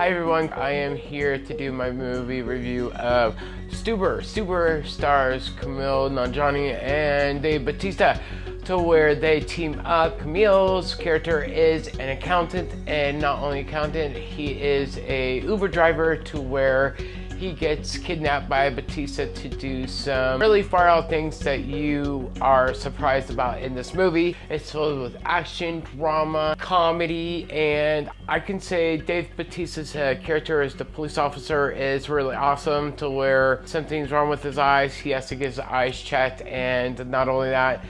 Hi everyone, I am here to do my movie review of Stuber. Stuber stars Kumail Nanjiani and Dave Batista to where they team up. Kumail's character is an accountant and not only accountant, he is a Uber driver to where he gets kidnapped by Batista to do some really far out things that you are surprised about in this movie. It's filled with action, drama, comedy, and I can say Dave Batista's uh, character as the police officer is really awesome to where something's wrong with his eyes. He has to get his eyes checked and not only that,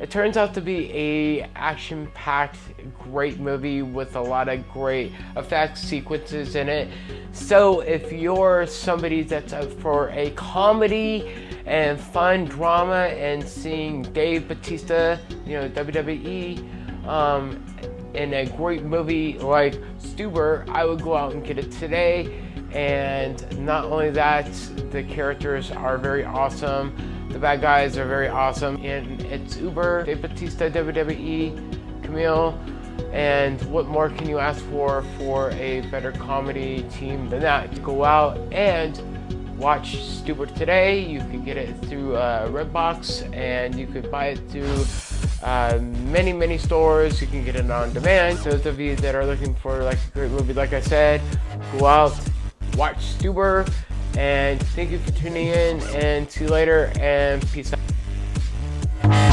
it turns out to be a action-packed, great movie with a lot of great effects sequences in it. So if you're somebody that's up for a comedy and fun drama and seeing Dave Batista, you know, WWE, um, in a great movie like Stuber, I would go out and get it today. And not only that, the characters are very awesome. The bad guys are very awesome. And it's Uber, Dave Batista, WWE, Kumail, and what more can you ask for for a better comedy team than that? Go out and watch Stuber today. You can get it through uh, Redbox and you could buy it through uh, many, many stores. You can get it on demand. Those of you that are looking for like a great movie, like I said, go out, watch Stuber, and thank you for tuning in and see you later and peace out.